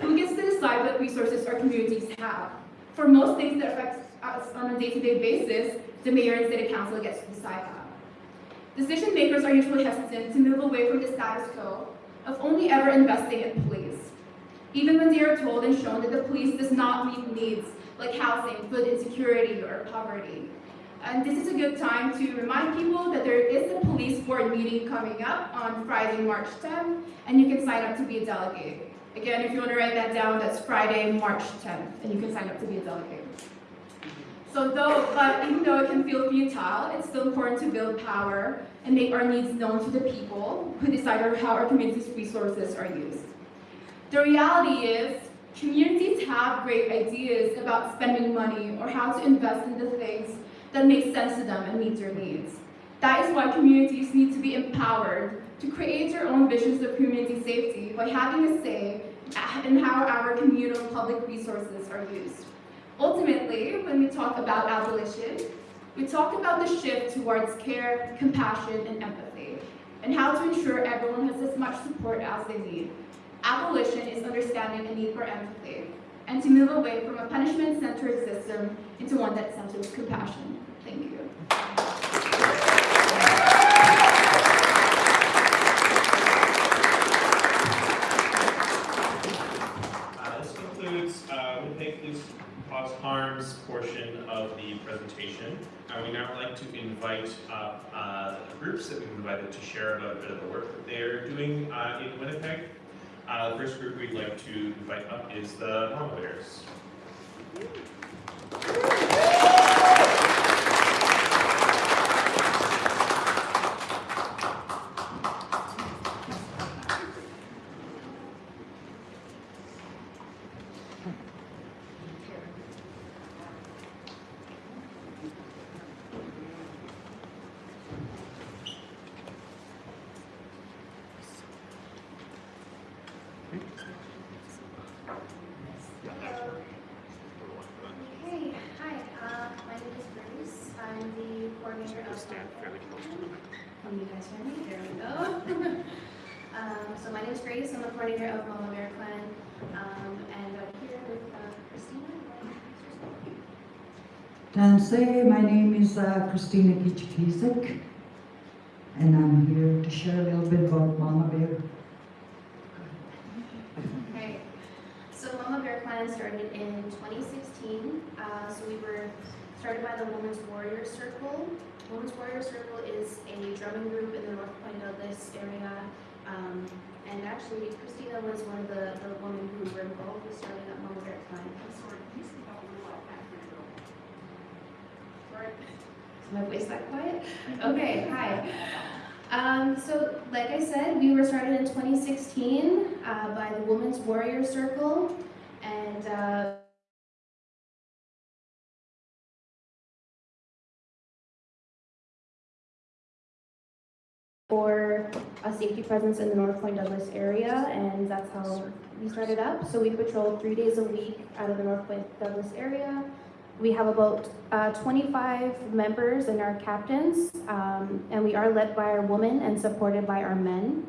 [SPEAKER 5] Who gets to decide what resources our communities have? For most things that affect us on a day-to-day basis, the mayor and city council gets to decide that. Decision makers are usually hesitant to move away from the status quo of only ever investing in police, even when they are told and shown that the police does not meet needs like housing, food insecurity, or poverty. And this is a good time to remind people that there is a police board meeting coming up on Friday, March 10th, and you can sign up to be a delegate. Again, if you want to write that down, that's Friday, March 10th, and you can sign up to be a delegate. So though, but even though it can feel futile, it's still important to build power and make our needs known to the people who decide how our community's resources are used. The reality is, communities have great ideas about spending money or how to invest in the things that make sense to them and meet their needs. That is why communities need to be empowered to create your own visions of community safety by having a say in how our communal public resources are used. Ultimately, when we talk about abolition, we talk about the shift towards care, compassion, and empathy, and how to ensure everyone has as much support as they need. Abolition is understanding the need for empathy, and to move away from a punishment-centered system into one that centers compassion. Thank you.
[SPEAKER 2] Cause Harms portion of the presentation. I would now like to invite up uh, the groups that we've invited to share about a bit of the work that they're doing uh, in Winnipeg. Uh, The first group we'd like to invite up is the Mama Bears.
[SPEAKER 6] Hey, hi, uh, my name is Bruce. I'm the coordinator of. Can you guys hear me? There we go. [laughs] Um, so my name is Grace. I'm the coordinator of Mama Bear Clan. Um, and I'm here with uh, Christina.
[SPEAKER 7] Tanse, my name is uh, Christina Kichikizek, and I'm here to share a little bit about Mama Bear.
[SPEAKER 6] Okay. So Mama Bear Clan started in 2016. Uh, so we were started by the Women's Warrior Circle. Women's Warrior Circle is a drumming group in the North Point Douglas area. Um, and actually, Christina was one of the, the women who were involved with starting up Mama Bear Clan. I'm sorry, can you speak up a little loud back there? Sorry. Is my voice that quiet? [laughs] Okay, hi. Um, so, like I said, we were started in 2016 uh, by the Women's Warrior Circle, and uh, for a safety presence in the North Point Douglas area, and that's how we started up. So we patrol three days a week out of the North Point Douglas area. We have about uh, 25 members and our captains, um, and we are led by our women and supported by our men.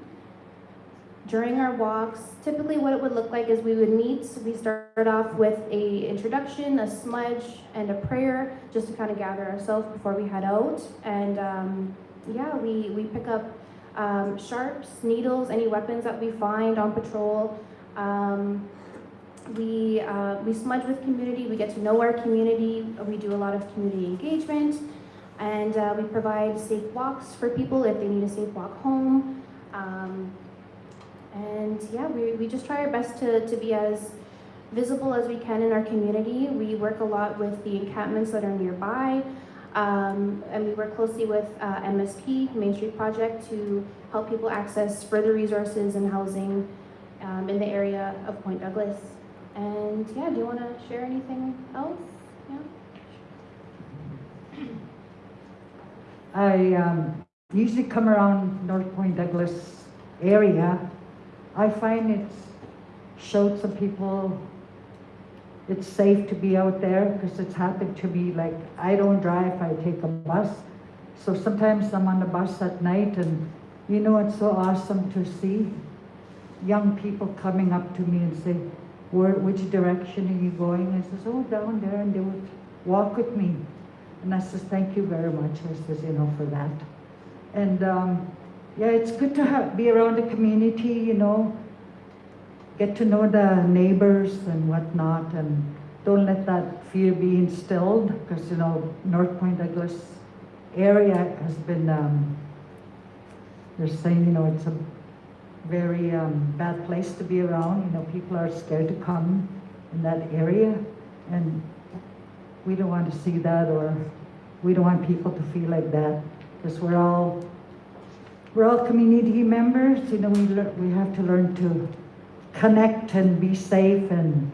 [SPEAKER 6] during our walks, typically what it would look like is we would meet, we start off with a introduction, a smudge, and a prayer, just to kind of gather ourselves before we head out. And um, yeah, we, we pick up um, sharps, needles, any weapons that we find on patrol. Um, we, uh, we smudge with community, we get to know our community, we do a lot of community engagement, and uh, we provide safe walks for people if they need a safe walk home. Um, and yeah, we, we just try our best to, to be as visible as we can in our community. We work a lot with the encampments that are nearby. Um, and we work closely with uh, MSP, Main Street Project, to help people access further resources and housing um, in the area of Point Douglas. And yeah, do you want to share anything else? Yeah.
[SPEAKER 7] I um, usually come around North Point Douglas area. I find it's showed some people it's safe to be out there because it's happened to me. Like I don't drive, I take a bus. So sometimes I'm on the bus at night, and you know it's so awesome to see young people coming up to me and say, Where, which direction are you going? I says, oh, down there, and they would walk with me. And I says, thank you very much, I says, you know, for that. And um, yeah, it's good to have, be around the community, you know, get to know the neighbors and whatnot, and don't let that fear be instilled, because, you know, North Point Douglas area has been, um, they're saying, you know, it's a very um, bad place to be around. You know, people are scared to come in that area, and we don't want to see that, or we don't want people to feel like that, because we're all we're all community members. You know, we, we have to learn to connect and be safe and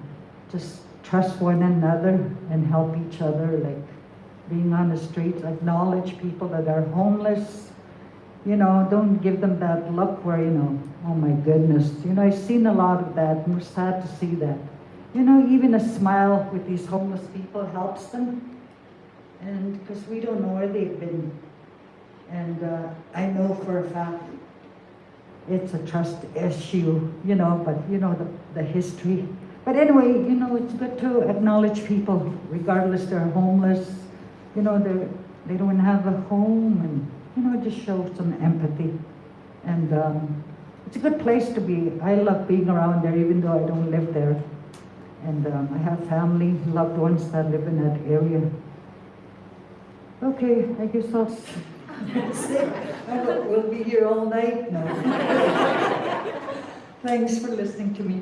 [SPEAKER 7] just trust one another and help each other. Like being on the streets, acknowledge people that are homeless you know, don't give them that look where, you know, oh my goodness. You know, I've seen a lot of that, and we're sad to see that. You know, even a smile with these homeless people helps them. And because we don't know where they've been. And uh, I know for a fact it's a trust issue, you know, but you know, the, the history. But anyway, you know, it's good to acknowledge people, regardless they're homeless, you know, they're, they don't have a home and you know, just show some empathy. And um, it's a good place to be. I love being around there, even though I don't live there. And um, I have family, loved ones that live in that area. Okay, I guess I'll. [laughs] I don't- We'll be here all night now. [laughs] Thanks for listening to me.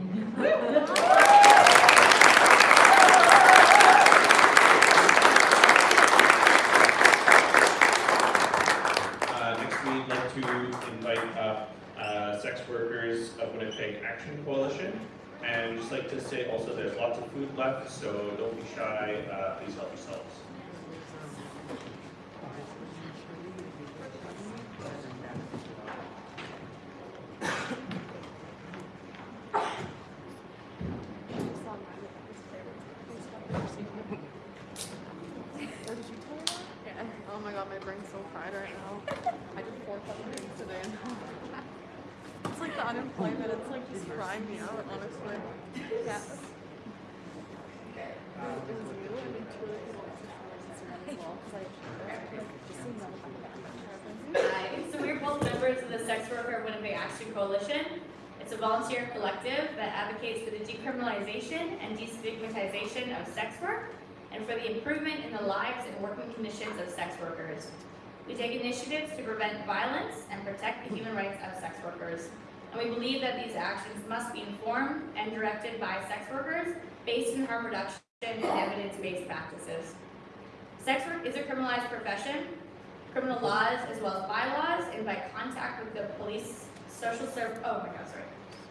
[SPEAKER 2] Next, we'd like to invite up Sex Workers of Winnipeg Action Coalition. And just like to say also, there's lots of food left, so don't be shy, uh, please help yourselves.
[SPEAKER 8] Yeah. Oh my god, my brain's so fried right now. I did four fucking things today. it's like the unemployment, it's like just frying me out, honestly. Yeah. It was you and two other people as well, 'cause I just seemed that was
[SPEAKER 9] Hi, so we're both members of the Sex Worker Winnipeg Action Coalition. It's a volunteer collective that advocates for the decriminalization and destigmatization of sex work and for the improvement in the lives and working conditions of sex workers. We take initiatives to prevent violence and protect the human rights of sex workers. And we believe that these actions must be informed and directed by sex workers based in harm reduction and evidence-based practices. Sex work is a criminalized profession criminal laws as well as bylaws invite contact with the police, social serv, oh my god, sorry.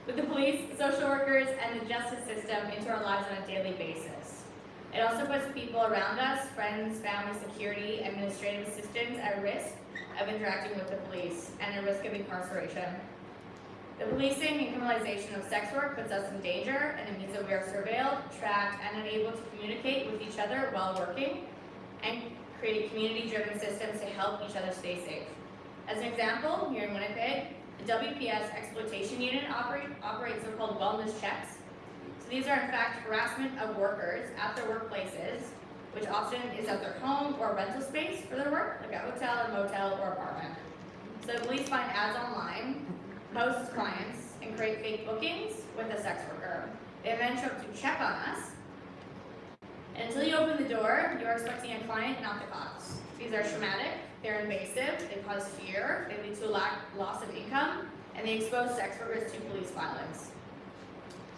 [SPEAKER 9] With the police, social workers, and the justice system into our lives on a daily basis. It also puts people around us, friends, family, security, administrative assistants at risk of interacting with the police and at risk of incarceration. The policing and criminalization of sex work puts us in danger and it means that we are surveilled, tracked, and unable to communicate with each other while working and create community-driven systems to help each other stay safe. As an example, here in Winnipeg, The WPS exploitation unit operate, operates so-called wellness checks. These are in fact harassment of workers at their workplaces, which often is at their home or rental space for their work, like a hotel, a motel, or apartment. So police find ads online, post clients, and create fake bookings with a sex worker. They then show up to check on us. And until you open the door, you're expecting a client, not the cops. These are traumatic, they're invasive, they cause fear, they lead to a lack, loss of income, and they expose sex workers to police violence.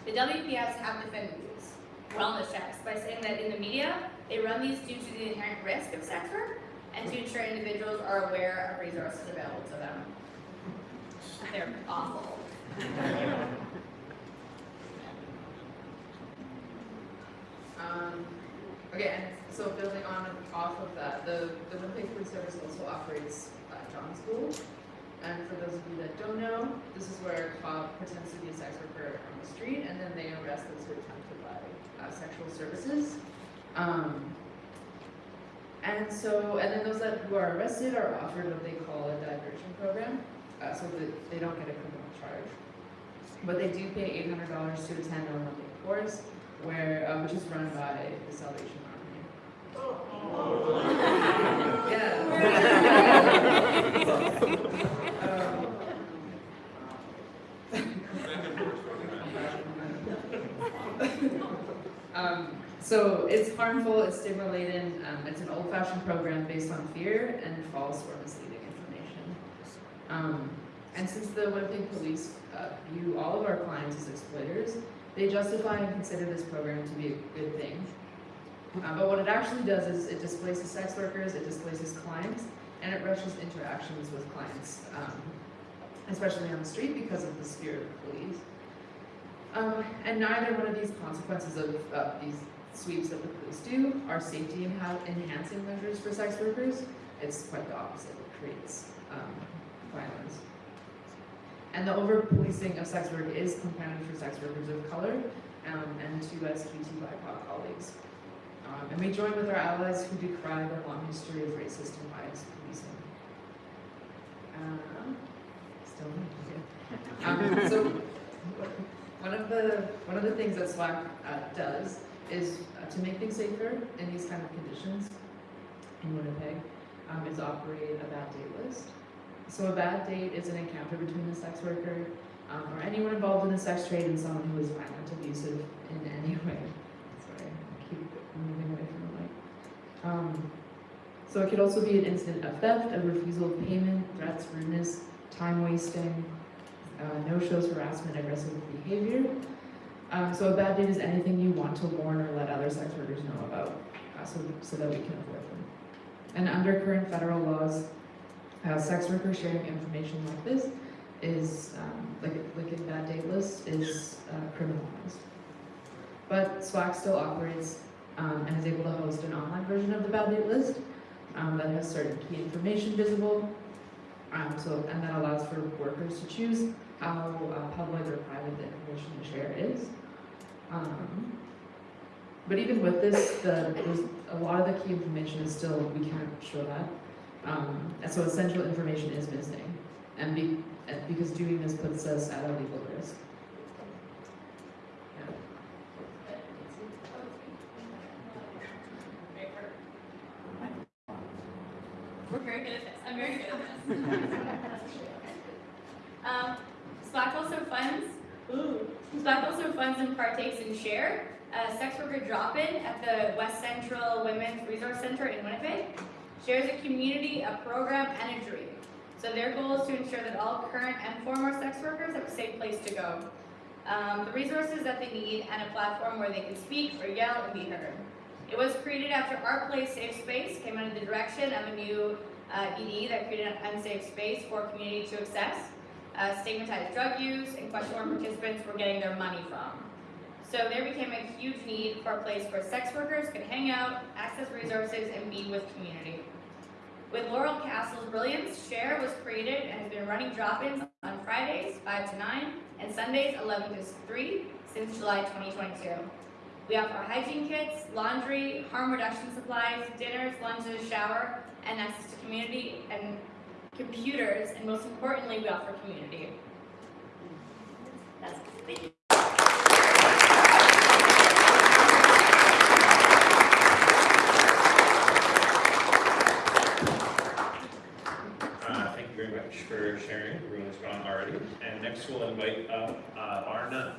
[SPEAKER 9] The WPS have defended these wellness checks by saying that in the media, they run these due to the inherent risk of sex work and to ensure individuals are aware of resources available to them. They're awful.
[SPEAKER 10] Um, okay, and so building on off of that, the, the Winnipeg Food Service also operates uh, John School. And for those of you that don't know, this is where a cop pretends to be a sex worker on the street and then they arrest those who attempt to buy uh, sexual services. Um, and so, and then those that who are arrested are offered what they call a diversion program, uh, so that they don't get a criminal charge. But they do pay eight hundred dollars to attend a Olympic course, where, uh, which is run by the Salvation Army. [laughs] Yeah. [laughs] [laughs] [laughs] Um, so it's harmful, it's stimulating, um, it's an old-fashioned program based on fear and false or misleading information. Um, and since the Winnipeg Police uh, view all of our clients as exploiters, they justify and consider this program to be a good thing. Uh, but what it actually does is it displaces sex workers, it displaces clients, and it rushes interactions with clients, um, especially on the street because of the fear of police. Um, and neither one of these consequences of uh, these sweeps that the police do are safety and enha- enhancing measures for sex workers. It's quite the opposite. It creates um, violence. And the over-policing of sex work is compounded for sex workers of color um, and to LGBT BIPOC colleagues. Um, and we join with our allies who decry the long history of racist and biased policing. Um, still need to Um, so, one of the one of the things that SWAC uh, does is uh, to make things safer in these kind of conditions in Winnipeg um, is operate a bad date list. So a bad date is an encounter between a sex worker um, or anyone involved in the sex trade and someone who is violent, abusive in any [laughs] way. Sorry, I keep moving away from the mic. Um, so it could also be an incident of theft, a refusal of payment, threats, rudeness, time wasting, uh, no-shows, harassment, aggressive behavior. Um, so a bad date is anything you want to warn or let other sex workers know about, uh, so, so that we can avoid them. And under current federal laws, uh, sex workers sharing information like this is, um, like, like a bad date list, is uh, criminalized. But SWAC still operates um, and is able to host an online version of the bad date list um, that has certain key information visible, um, so, and that allows for workers to choose how uh, public or private the information to share is. Um, but even with this, the, a lot of the key information is still, we can't show that. Um, and so essential information is missing. And be, because doing this puts us at a legal risk. Yeah.
[SPEAKER 9] We're very good at this. I'm very good at this. um, SWAC also funds. Ooh. SWAC also funds and partakes in Share, a sex worker drop-in at the West Central Women's Resource Center in Winnipeg. shares a community, a program, and a dream. So their goal is to ensure that all current and former sex workers have a safe place to go. Um, the resources that they need, and a platform where they can speak or yell and be heard. It was created after Our Place Safe Space came under the direction of a new uh, ED that created an unsafe space for community to access, uh, stigmatized drug use, and question where participants were getting their money from. So there became a huge need for a place where sex workers could hang out, access resources, and be with community. With Laurel Castle's brilliance, Share was created and has been running drop-ins on Fridays, 5 to 9, and Sundays, 11 to 3, since July 2022. We offer hygiene kits, laundry, harm reduction supplies, dinners, lunches, shower, and access to community and computers, and most importantly, we offer community. That's, thank you.
[SPEAKER 2] Uh, thank you very much for sharing, everyone's gone already. And next we'll invite up, uh, Nunn.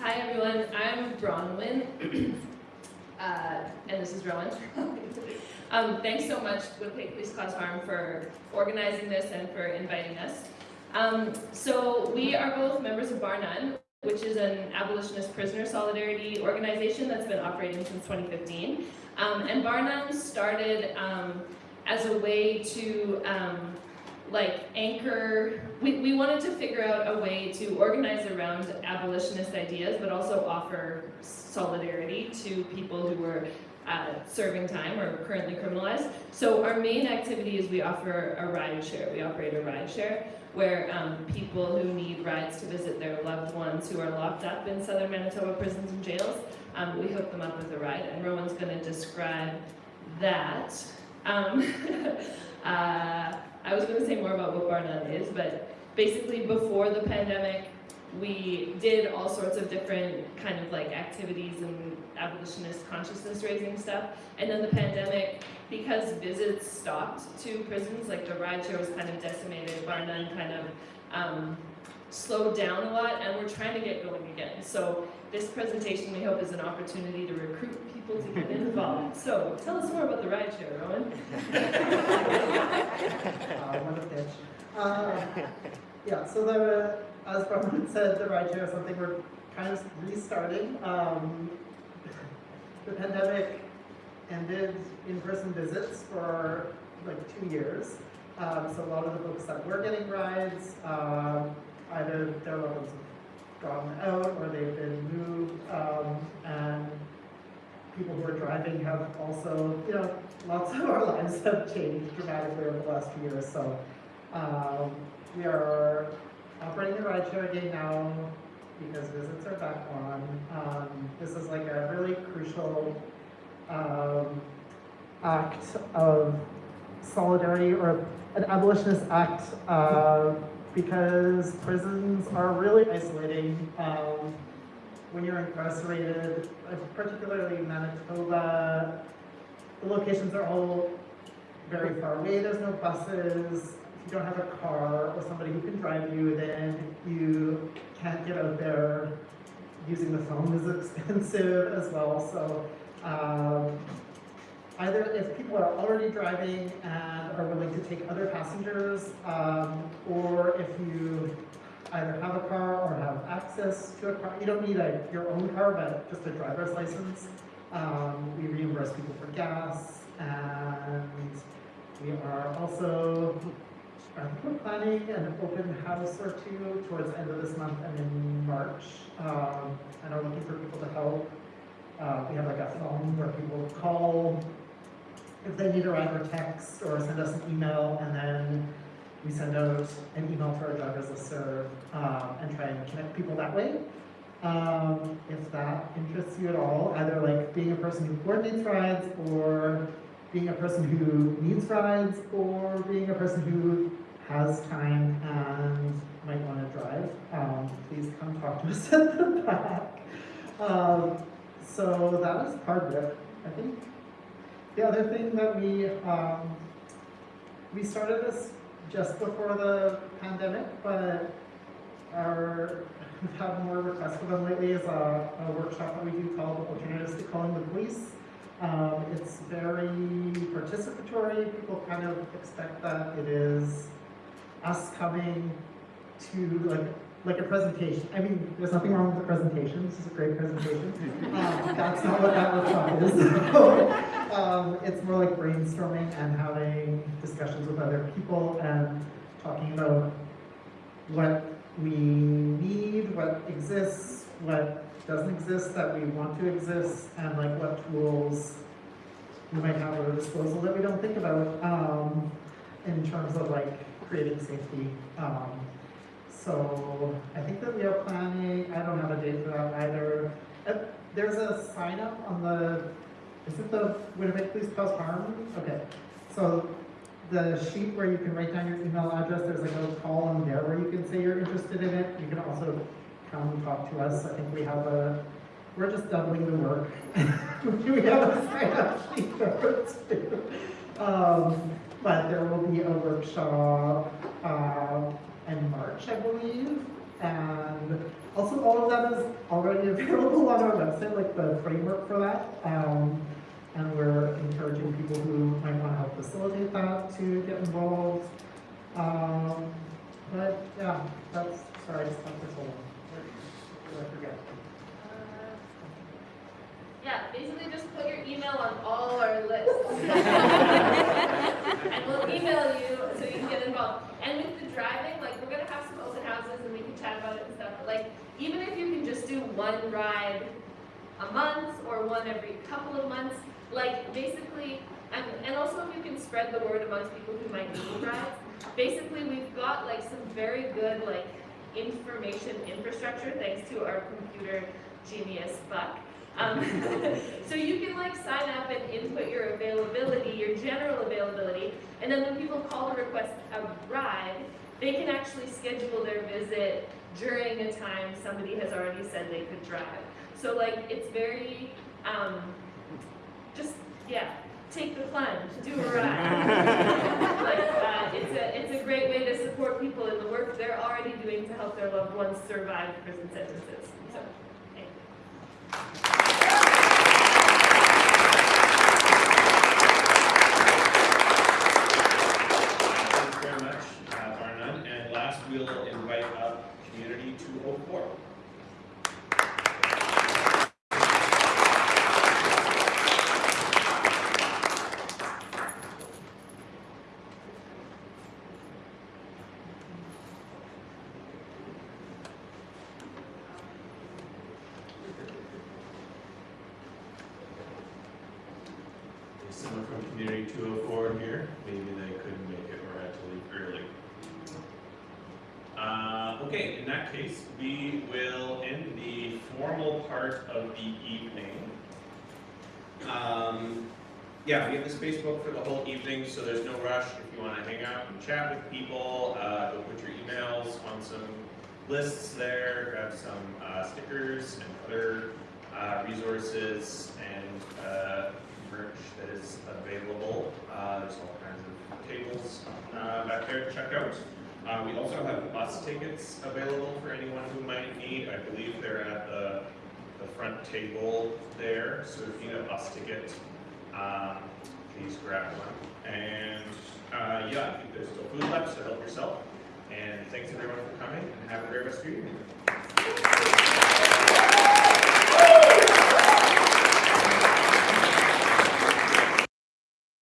[SPEAKER 11] Hi everyone, I'm Bronwyn, [clears throat] uh, and this is Rowan. [laughs] um, thanks so much, Winnipeg Police Cause Harm, for organizing this and for inviting us. Um, so we are both members of Bar None, which is an abolitionist prisoner solidarity organization that's been operating since 2015. Um, and Bar None started um, as a way to um, like anchor, we, we wanted to figure out a way to organize around abolitionist ideas, but also offer solidarity to people who were uh, serving time or currently criminalized. So our main activity is we offer a ride share. We operate a ride share where um, people who need rides to visit their loved ones who are locked up in southern Manitoba prisons and jails, um, we hook them up with a ride. And Rowan's going to describe that. Um, [laughs] uh, I was going to say more about what Bar None is, but basically before the pandemic, we did all sorts of different kind of like activities and abolitionist consciousness raising stuff. And then the pandemic, because visits stopped to prisons, like the rideshare was kind of decimated, Bar None kind of um, slowed down a lot, and we're trying to get going again. So this presentation, we hope, is an opportunity to recruit people to get involved. So tell us more about the rideshare, Rowan. [laughs]
[SPEAKER 12] uh. Uh, yeah, so the, as Brian said, the rideshare is something we're kind of restarting. Um, the pandemic ended in-person visits for like two years. Um, so a lot of the folks that were getting rides, um, either their ones have gone out or they've been moved, um, and people who are driving have also, you know, lots of our [laughs] lives have changed dramatically over the last few years. So um, we are operating the rideshare again now because visits are back on. Um, this is like a really crucial um, act of solidarity or an abolitionist act uh, because prisons are really isolating. Um, when you're incarcerated, uh, particularly in Manitoba, the locations are all very far away. There's no buses. You don't have a car or somebody who can drive you, then you can't get out there. Using the phone is [laughs] expensive as well. So um, either if people are already driving and are willing to take other passengers, um, or if you either have a car or have access to a car. You don't need a, your own car, but just a driver's license. Um, we reimburse people for gas, and we are also, Think we're planning an open house or two towards the end of this month and in March, um, and are looking for people to help. Uh, we have like a phone where people call if they need a ride or text or send us an email, and then we send out an email to our drivers listserv um, and try and connect people that way. Um, if that interests you at all, either like being a person who coordinates rides or being a person who needs rides or being a person who has time and might want to drive, um, please come talk to us [laughs] at the back. Um, so that is part of it, I think. The other thing that we, um, we started this just before the pandemic, but our, [laughs] had more requests for them lately is a, a workshop that we do called Alternatives to Calling the Police. Um, it's very participatory. People kind of expect that it is us coming to like like a presentation. I mean, there's nothing wrong with the presentation. This is a great presentation. [laughs] Um, that's not what that workshop is. [laughs] um, it's more like brainstorming and having discussions with other people and talking about what we need, what exists, what doesn't exist that we want to exist, and like what tools we might have at our disposal that we don't think about, um, in terms of like creating safety. Um, so I think that we are planning, I don't have a date for that either. Uh, there's a sign up on the, is it the Winnipeg Police Cause Harm? Okay, so the sheet where you can write down your email address, there's like a column there where you can say you're interested in it. You can also come and talk to us. I think we have a, we're just doubling the work. [laughs] We have a sign up sheet there too. Um, but there will be a workshop, uh, in March, I believe. And also all of that is already [laughs] available on our website, like the framework for that. Um, and we're encouraging people who might want to help facilitate that to get involved. Um, but yeah, that's, sorry, I just. What I forget?
[SPEAKER 11] Yeah, basically just put your email on all our lists. [laughs] And we'll email you so you can get involved. And with the driving, like, we're gonna have some open houses and we can chat about it and stuff, but like, even if you can just do one ride a month or one every couple of months, like, basically, and, and also if you can spread the word amongst people who might need rides, basically, we've got like some very good, like, information infrastructure, thanks to our computer genius Buck. Um, [laughs] so you can like sign up and input your availability, your general availability, and then when people call to request a ride, they can actually schedule their visit during a time somebody has already said they could drive. So like it's very, um, just yeah, take the plunge, do a ride. [laughs] [laughs] like uh, it's a it's a great way to support people in the work they're already doing to help their loved ones survive prison sentences. So,
[SPEAKER 2] 3204. Lists there, grab some uh, stickers and other uh, resources and uh, merch that is available. Uh, there's all kinds of tables uh, back there to check out. Uh, we also have bus tickets available for anyone who might need. I believe they're at the, the front table there. So if you need a bus ticket, um, please grab one. And yeah, I think there's still food left, so help yourself. And thanks everyone for coming and have a great rest of your evening.